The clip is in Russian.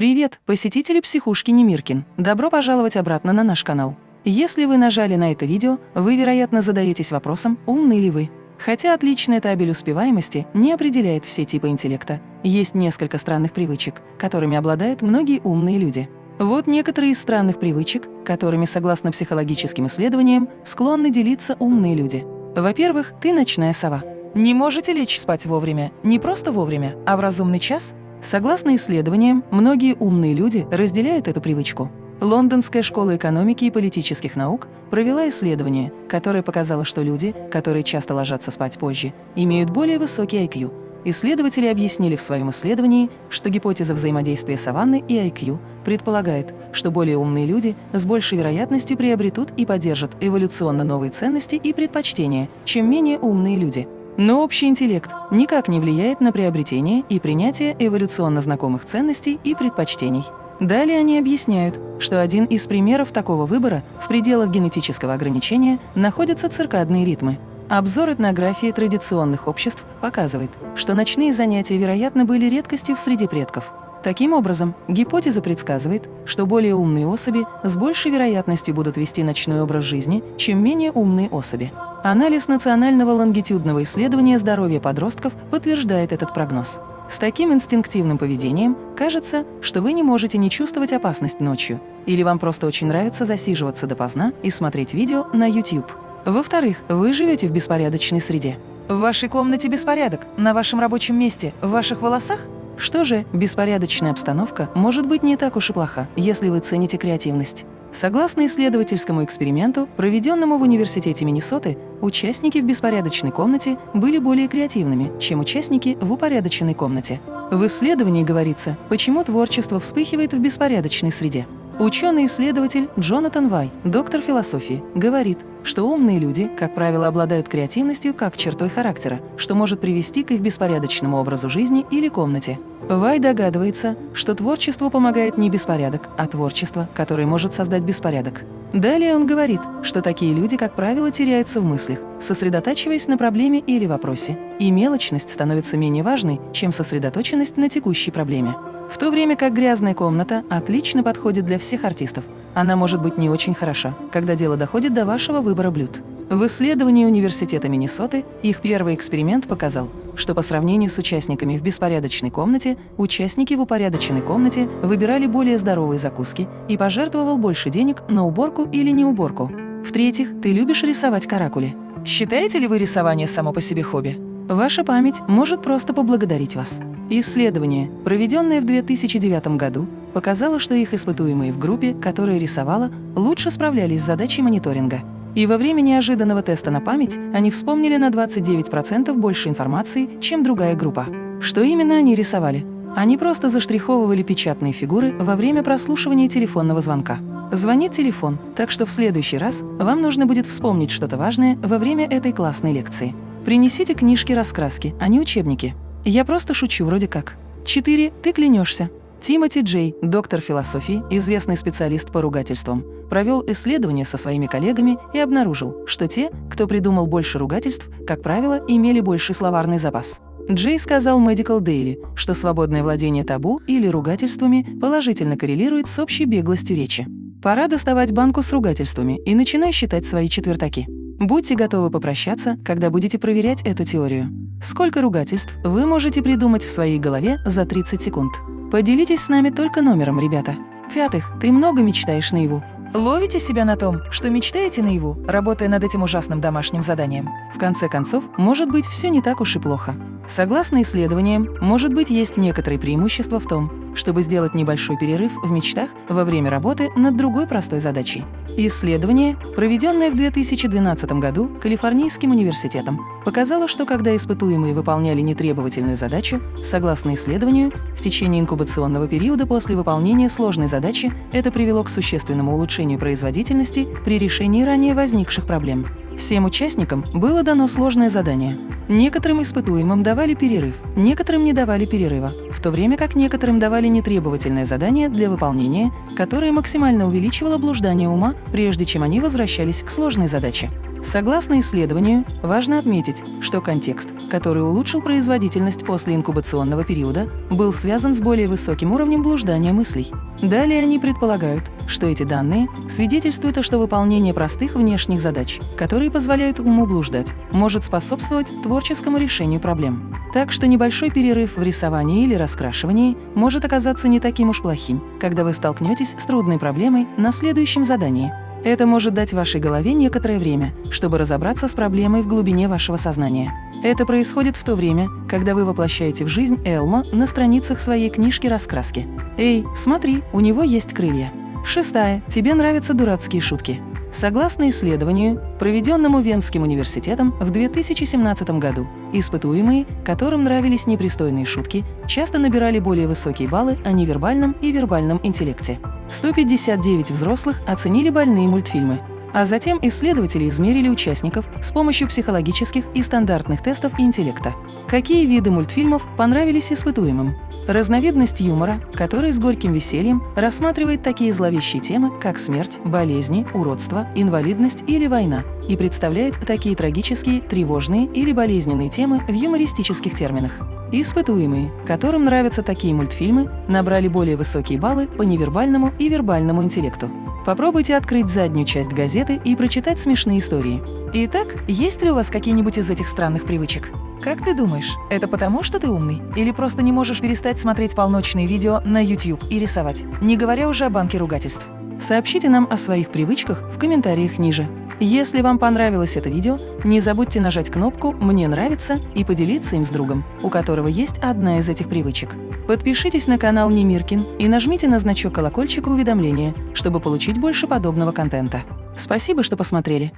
Привет, посетители психушки Немиркин! Добро пожаловать обратно на наш канал. Если вы нажали на это видео, вы, вероятно, задаетесь вопросом, умны ли вы. Хотя отличная табель успеваемости не определяет все типы интеллекта, есть несколько странных привычек, которыми обладают многие умные люди. Вот некоторые из странных привычек, которыми, согласно психологическим исследованиям, склонны делиться умные люди. Во-первых, ты ночная сова. Не можете лечь спать вовремя, не просто вовремя, а в разумный час? Согласно исследованиям, многие умные люди разделяют эту привычку. Лондонская школа экономики и политических наук провела исследование, которое показало, что люди, которые часто ложатся спать позже, имеют более высокий IQ. Исследователи объяснили в своем исследовании, что гипотеза взаимодействия саванны и IQ предполагает, что более умные люди с большей вероятностью приобретут и поддержат эволюционно новые ценности и предпочтения, чем менее умные люди. Но общий интеллект никак не влияет на приобретение и принятие эволюционно знакомых ценностей и предпочтений. Далее они объясняют, что один из примеров такого выбора в пределах генетического ограничения находятся циркадные ритмы. Обзор этнографии традиционных обществ показывает, что ночные занятия, вероятно, были редкостью в среде предков. Таким образом, гипотеза предсказывает, что более умные особи с большей вероятностью будут вести ночной образ жизни, чем менее умные особи. Анализ национального лонгитюдного исследования здоровья подростков подтверждает этот прогноз. С таким инстинктивным поведением кажется, что вы не можете не чувствовать опасность ночью, или вам просто очень нравится засиживаться допоздна и смотреть видео на YouTube. Во-вторых, вы живете в беспорядочной среде. В вашей комнате беспорядок, на вашем рабочем месте, в ваших волосах – что же, беспорядочная обстановка может быть не так уж и плоха, если вы цените креативность. Согласно исследовательскому эксперименту, проведенному в Университете Миннесоты, участники в беспорядочной комнате были более креативными, чем участники в упорядоченной комнате. В исследовании говорится, почему творчество вспыхивает в беспорядочной среде. Ученый-исследователь Джонатан Вай, доктор философии, говорит, что умные люди, как правило, обладают креативностью как чертой характера, что может привести к их беспорядочному образу жизни или комнате. Вай догадывается, что творчеству помогает не беспорядок, а творчество, которое может создать беспорядок. Далее он говорит, что такие люди, как правило, теряются в мыслях, сосредотачиваясь на проблеме или вопросе, и мелочность становится менее важной, чем сосредоточенность на текущей проблеме. В то время как грязная комната отлично подходит для всех артистов. Она может быть не очень хороша, когда дело доходит до вашего выбора блюд. В исследовании Университета Миннесоты их первый эксперимент показал, что по сравнению с участниками в беспорядочной комнате, участники в упорядоченной комнате выбирали более здоровые закуски и пожертвовал больше денег на уборку или не уборку. В-третьих, ты любишь рисовать каракули. Считаете ли вы рисование само по себе хобби? Ваша память может просто поблагодарить вас. Исследование, проведенное в 2009 году, показало, что их испытуемые в группе, которая рисовала, лучше справлялись с задачей мониторинга. И во время неожиданного теста на память они вспомнили на 29% больше информации, чем другая группа. Что именно они рисовали? Они просто заштриховывали печатные фигуры во время прослушивания телефонного звонка. Звонит телефон, так что в следующий раз вам нужно будет вспомнить что-то важное во время этой классной лекции. Принесите книжки-раскраски, а не учебники. Я просто шучу вроде как. 4. Ты клянешься. Тимоти Джей, доктор философии, известный специалист по ругательствам, провел исследование со своими коллегами и обнаружил, что те, кто придумал больше ругательств, как правило, имели больший словарный запас. Джей сказал Medical Daily, что свободное владение табу или ругательствами положительно коррелирует с общей беглостью речи. Пора доставать банку с ругательствами и начинай считать свои четвертаки. Будьте готовы попрощаться, когда будете проверять эту теорию. Сколько ругательств вы можете придумать в своей голове за 30 секунд? Поделитесь с нами только номером, ребята. В-пятых, ты много мечтаешь наяву. Ловите себя на том, что мечтаете наяву, работая над этим ужасным домашним заданием. В конце концов, может быть, все не так уж и плохо. Согласно исследованиям, может быть, есть некоторые преимущества в том, чтобы сделать небольшой перерыв в мечтах во время работы над другой простой задачей. Исследование, проведенное в 2012 году Калифорнийским университетом, показало, что когда испытуемые выполняли нетребовательную задачу, согласно исследованию, в течение инкубационного периода после выполнения сложной задачи это привело к существенному улучшению производительности при решении ранее возникших проблем. Всем участникам было дано сложное задание. Некоторым испытуемым давали перерыв, некоторым не давали перерыва, в то время как некоторым давали нетребовательное задание для выполнения, которое максимально увеличивало блуждание ума, прежде чем они возвращались к сложной задаче. Согласно исследованию, важно отметить, что контекст, который улучшил производительность после инкубационного периода, был связан с более высоким уровнем блуждания мыслей. Далее они предполагают, что эти данные свидетельствуют, что выполнение простых внешних задач, которые позволяют уму блуждать, может способствовать творческому решению проблем. Так что небольшой перерыв в рисовании или раскрашивании может оказаться не таким уж плохим, когда вы столкнетесь с трудной проблемой на следующем задании. Это может дать вашей голове некоторое время, чтобы разобраться с проблемой в глубине вашего сознания. Это происходит в то время, когда вы воплощаете в жизнь Элма на страницах своей книжки раскраски. «Эй, смотри, у него есть крылья». Шестая. Тебе нравятся дурацкие шутки. Согласно исследованию, проведенному Венским университетом в 2017 году, испытуемые, которым нравились непристойные шутки, часто набирали более высокие баллы о невербальном и вербальном интеллекте. 159 взрослых оценили больные мультфильмы, а затем исследователи измерили участников с помощью психологических и стандартных тестов интеллекта. Какие виды мультфильмов понравились испытуемым? Разновидность юмора, который с горьким весельем рассматривает такие зловещие темы, как смерть, болезни, уродство, инвалидность или война, и представляет такие трагические, тревожные или болезненные темы в юмористических терминах. Испытуемые, которым нравятся такие мультфильмы, набрали более высокие баллы по невербальному и вербальному интеллекту. Попробуйте открыть заднюю часть газеты и прочитать смешные истории. Итак, есть ли у вас какие-нибудь из этих странных привычек? Как ты думаешь, это потому, что ты умный? Или просто не можешь перестать смотреть полночные видео на YouTube и рисовать, не говоря уже о банке ругательств? Сообщите нам о своих привычках в комментариях ниже. Если вам понравилось это видео, не забудьте нажать кнопку «Мне нравится» и поделиться им с другом, у которого есть одна из этих привычек. Подпишитесь на канал Немиркин и нажмите на значок колокольчика уведомления, чтобы получить больше подобного контента. Спасибо, что посмотрели.